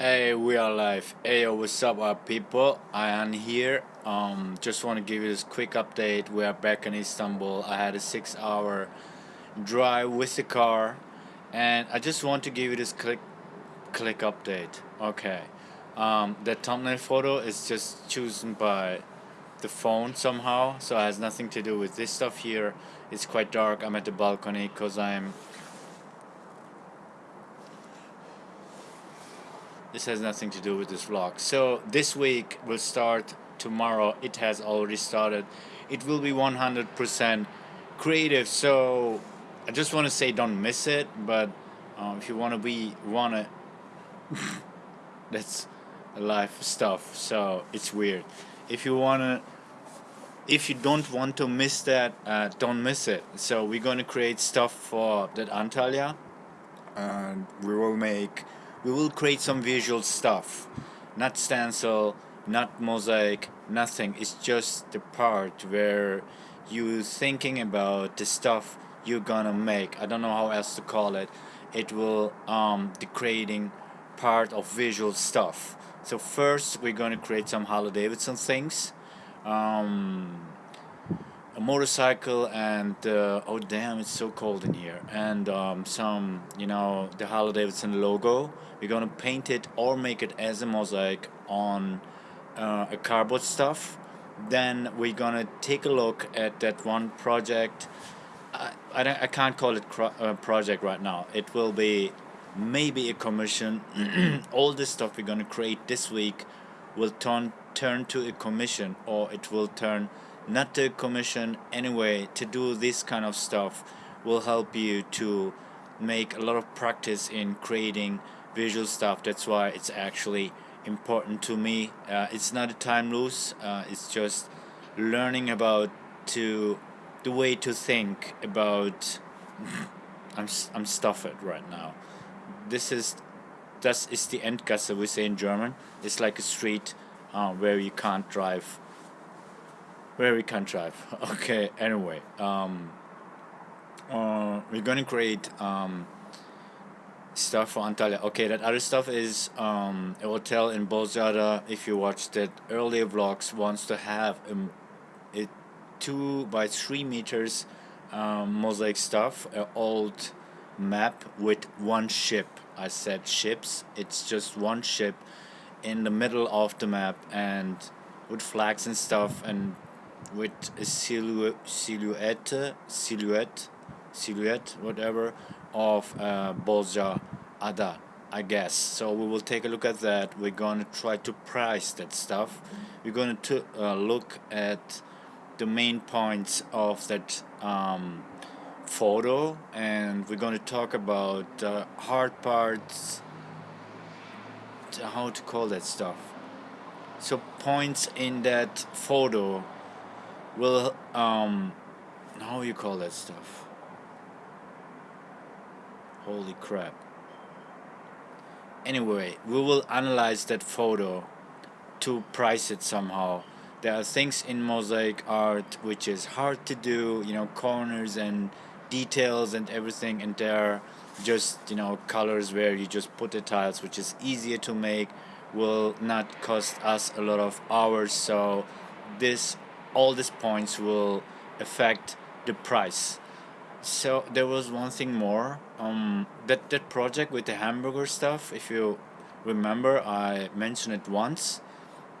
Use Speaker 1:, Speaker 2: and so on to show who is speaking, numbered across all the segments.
Speaker 1: Hey, we are live. Hey, yo, what's up, our people? I am here. Um, just want to give you this quick update. We are back in Istanbul. I had a six-hour drive with the car, and I just want to give you this click, click update. Okay. Um, the thumbnail photo is just chosen by the phone somehow, so it has nothing to do with this stuff here. It's quite dark. I'm at the balcony because I'm this has nothing to do with this vlog. So this week will start tomorrow. It has already started. It will be 100% creative. So I just want to say don't miss it but um, if you want to be wanna that's life stuff. So it's weird. If you wanna if you don't want to miss that uh, don't miss it. So we're going to create stuff for that Antalya and we will make we will create some visual stuff. Not stencil not mosaic nothing. It's just the part where you thinking about the stuff you're gonna make. I don't know how else to call it. It will um, the creating part of visual stuff. So first we're gonna create some Harley Davidson things. Um, a motorcycle and uh, oh damn it's so cold in here. And um, some you know the Harley Davidson logo. We're gonna paint it or make it as a mosaic on uh, a cardboard stuff. Then we're gonna take a look at that one project. I, I, I can't call it uh, project right now. It will be maybe a commission. All this stuff we're gonna create this week will turn turn to a commission or it will turn not to commission anyway to do this kind of stuff will help you to make a lot of practice in creating visual stuff. That's why it's actually important to me. Uh, it's not a time loss uh, it's just learning about to the way to think about I'm, I'm stuffed right now. This is das ist die Endgasse we say in German it's like a street uh, where you can't drive can't drive okay anyway um, uh, we're gonna create um, stuff for Antalya. Okay that other stuff is um, a hotel in Bozcaada if you watched it earlier vlogs wants to have a, a two by three meters um, mosaic stuff an old map with one ship. I said ships. It's just one ship in the middle of the map and with flags and stuff and with a silhouette, silhouette, silhouette, silhouette, whatever, of uh, Bozca Ada, I guess. So we will take a look at that. We're going to try to price that stuff. We're going to uh, look at the main points of that um, photo and we're going to talk about uh, hard parts how to call that stuff so points in that photo will um how you call that stuff? Holy crap. Anyway we will analyze that photo to price it somehow. There are things in mosaic art which is hard to do you know corners and details and everything and there are just you know colors where you just put the tiles which is easier to make will not cost us a lot of hours. So this all these points will affect the price. So there was one thing more. Um, that that project with the hamburger stuff if you remember I mentioned it once.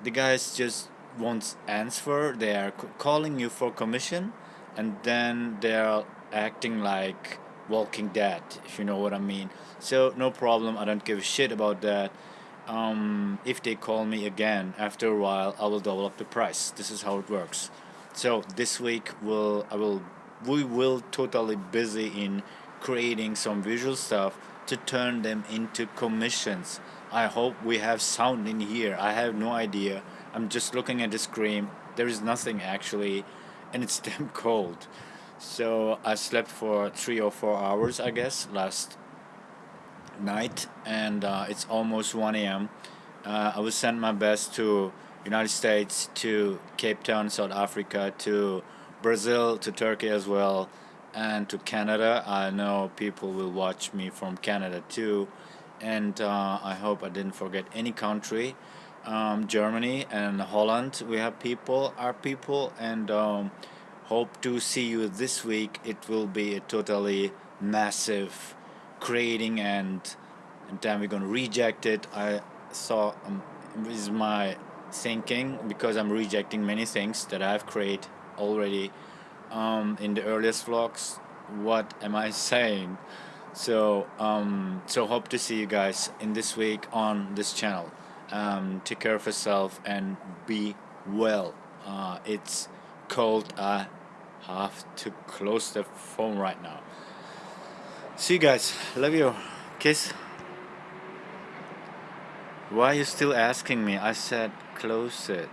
Speaker 1: The guys just won't answer. They are calling you for commission and then they're acting like Walking Dead if you know what I mean. So no problem. I don't give a shit about that um, if they call me again after a while I will double up the price. This is how it works. So this week will I will we will totally busy in creating some visual stuff to turn them into commissions. I hope we have sound in here. I have no idea. I'm just looking at the screen. There is nothing actually and it's damn cold. So I slept for three or four hours I guess last night and uh, it's almost 1 a.m. Uh, I will send my best to United States, to Cape Town, South Africa, to Brazil, to Turkey as well, and to Canada. I know people will watch me from Canada too, and uh, I hope I didn't forget any country. Um, Germany and Holland, we have people, our people, and um, hope to see you this week. It will be a totally massive creating, and, and then we're gonna reject it. I saw um, is my thinking because I'm rejecting many things that I've created already um, in the earliest vlogs. What am I saying? So um, so hope to see you guys in this week on this channel. Um, take care of yourself and be well. Uh, it's cold. I have to close the phone right now. See you guys. Love you. Kiss. Why are you still asking me? I said close it.